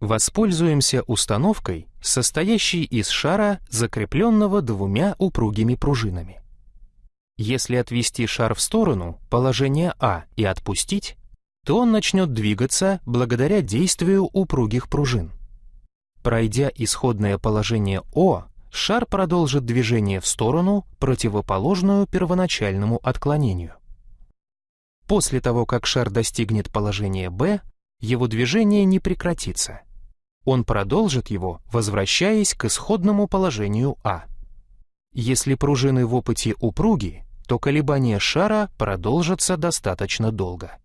Воспользуемся установкой, состоящей из шара, закрепленного двумя упругими пружинами. Если отвести шар в сторону, положение А, и отпустить, то он начнет двигаться благодаря действию упругих пружин. Пройдя исходное положение О, шар продолжит движение в сторону, противоположную первоначальному отклонению. После того, как шар достигнет положения Б, его движение не прекратится. Он продолжит его, возвращаясь к исходному положению А. Если пружины в опыте упруги, то колебания шара продолжатся достаточно долго.